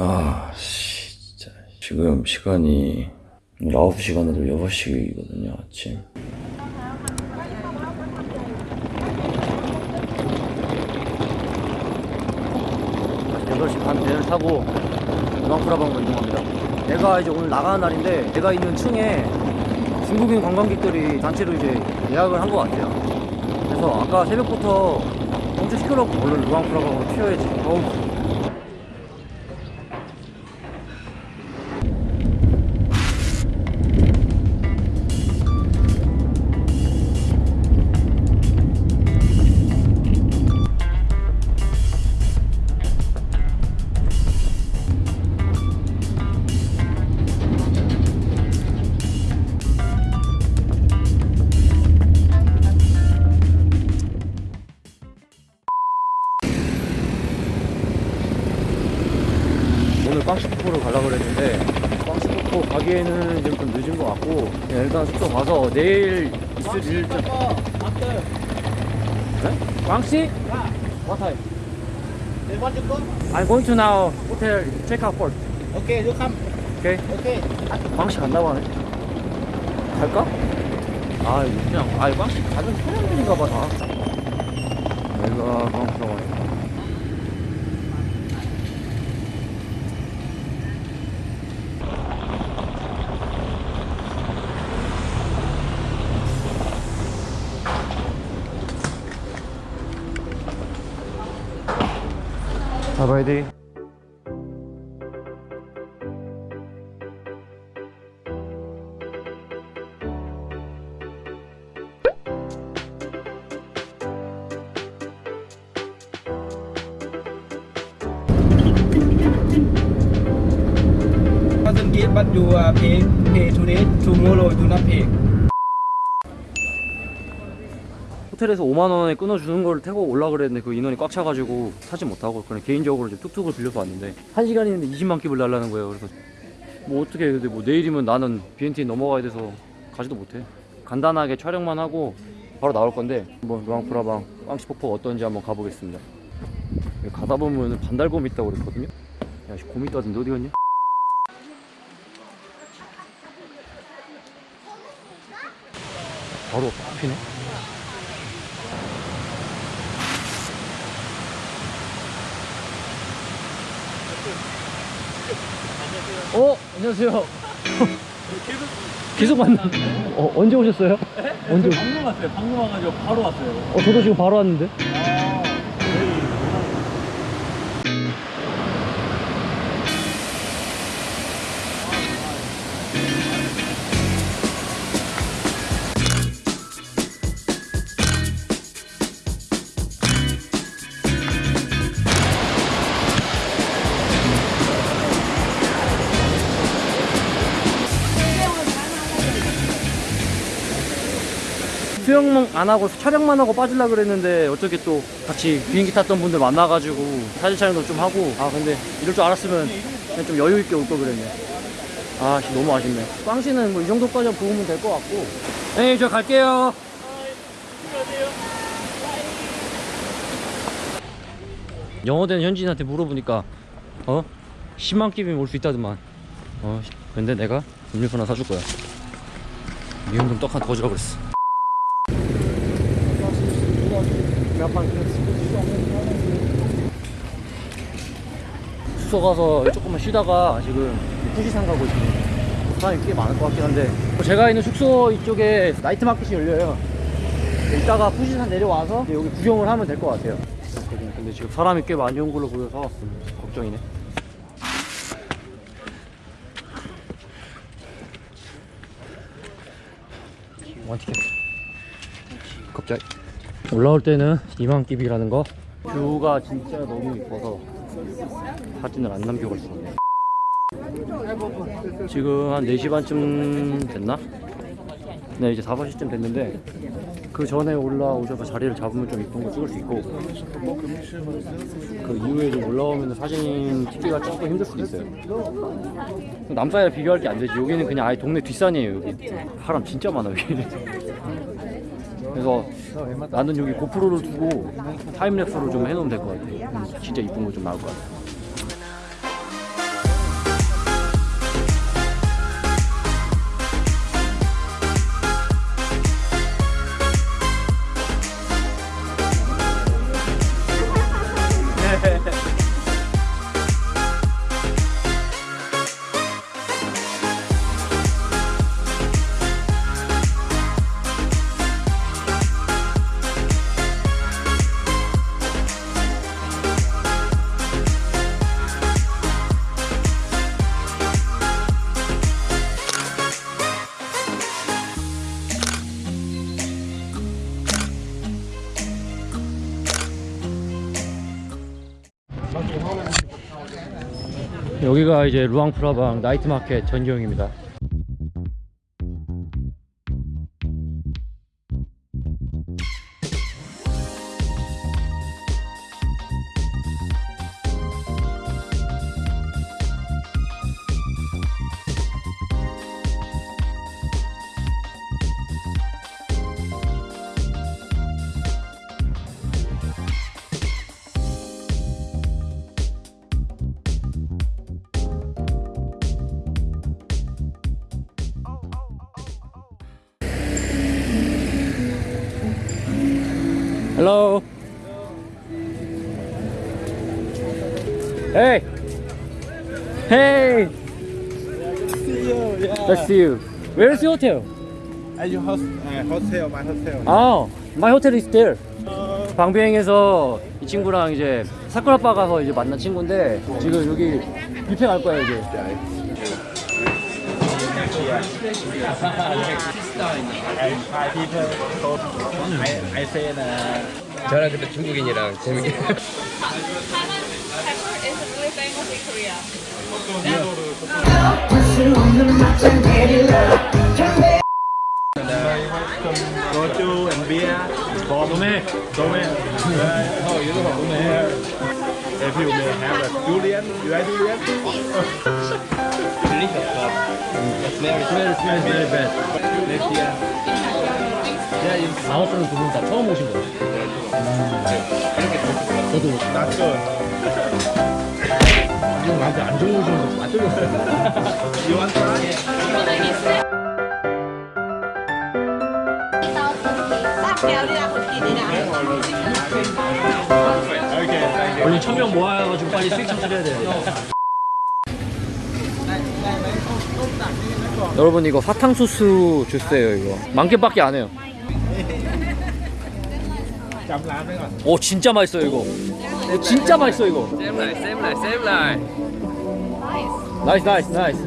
아, 씨, 진짜. 지금 시간이 9시간으로 6시거든요, 아침. 여덟 시반 배를 타고 루앙프라방으로 이동합니다. 내가 이제 오늘 나가는 날인데 내가 있는 층에 중국인 관광객들이 단체로 이제 예약을 한 것 같아요. 그래서 아까 새벽부터 엄청 시끄럽고 얼른 루앙프라방으로 튀어야지. 어우. 그냥 일단 숙소 가서 내일 있을 일정 네? 빵시? What time? They want to go? I'm going to now hotel check out first Okay, you come. Okay? Okay. 빵시 간다고 하네 갈까? 아 그냥 아 빵시 가면 사람들인가 봐 다 내가 빵시 가고 잡 Bye bye đi Bạn dừng kia bắt dù pay pay today, tomorrow do not pay. 호텔에서 5만 원에 끊어주는 걸 태고 올라 그랬는데 그 인원이 꽉 차가지고 타지 못하고 그냥 개인적으로 이제 뚝뚝을 빌려서 왔는데 한 시간이 있는데 20만 킵을 달라는 거예요. 그래서 뭐 어떻게 근데 뭐 내일이면 나는 BNT 넘어가야 돼서 가지도 못해. 간단하게 촬영만 하고 바로 나올 건데 뭐 루앙프라방 빵시폭포 어떤지 한번 가보겠습니다. 가다 보면 반달곰 있다고 그랬거든요. 야, 씨, 곰 있다던데 어디 갔냐? 바로 앞이네. 어, 안녕하세요. 계속 만나. 어, 언제 오셨어요? 언제? 방금 왔어요. 방금 와가지고 바로 왔어요. 어, 저도 지금 바로 왔는데. 수영 안 하고 촬영만 하고 빠질라 그랬는데 어떻게 또 같이 비행기 탔던 분들 만나가지고 사진 촬영도 좀 하고. 아 근데 이럴 줄 알았으면 그냥 좀 여유 있게 올 걸 그랬네. 아 씨, 너무 아쉽네. 빵씨는 뭐 이 정도까지 부으면 될 것 같고. 네저 갈게요. 영어 되는 현지인한테 물어보니까 어? 10만 끼면 올 수 있다더만. 어 근데 내가 음료수 하나 사줄 거야. 미운 놈 떡 하나 더 주라 그랬어 숙소 가서 조금만 쉬다가 지금 후지산 가고 있습니다. 사람이 꽤 많을 것 같긴 한데 제가 있는 숙소 이쪽에 나이트 마켓이 열려요. 이따가 후지산 내려와서 여기 구경을 하면 될 것 같아요. 근데 지금 사람이 꽤 많이 온 걸로 보여서 걱정이네. 원티켓. 갑자기. 올라올 때는 이만깁이라는 거. 뷰가 진짜 너무 이뻐서 사진을 안수 없네 지금 한 4시 반쯤 됐나? 네 이제 5시쯤 됐는데 그 전에 올라오셔서 자리를 잡으면 좀 이쁜 거 찍을 수 있고 그 이후에 좀 올라오면 사진 찍기가 조금 힘들 수도 있어요. 남산이랑 비교할 게 안 되지. 여기는 그냥 아예 동네 뒷산이에요 여기. 사람 진짜 많아 여기 그래서 나는 여기 고프로를 두고 타임랩스로 좀 해놓으면 될 것 같아. 진짜 이쁜 거 좀 나올 것 같아 여기가 이제 루앙프라방 나이트 마켓 전경입니다. Hello. Hey. Hey. Let's see you. Where's your hotel? Are you host, uh, hotel, my hotel? 아, my hotel is there. 방비행에서 이 친구랑 이제 사쿠라바 가서 이제 만난 친구인데 지금 여기 뷔페 갈 거야 이제. Uh, 저랑 그때 중국인이랑 재밌게 soju and beer. Dome. Dome. Oh, you know Dome. If you may have a durian, you like durian? Very bad. Next year. 아홉 분 두분 다 처음 오신 거예요? 저도 That's good. 이거 나한테 안 좋은 오시는 try? Okay, thank you. 원래 천명 모아가지고 빨리 수익 창출해야 돼. 여러분 이거 사탕수수 주스예요 이거 만 개밖에 안 해요. 오 진짜 맛있어 이거. 오, 진짜 맛있어 이거. nice nice nice.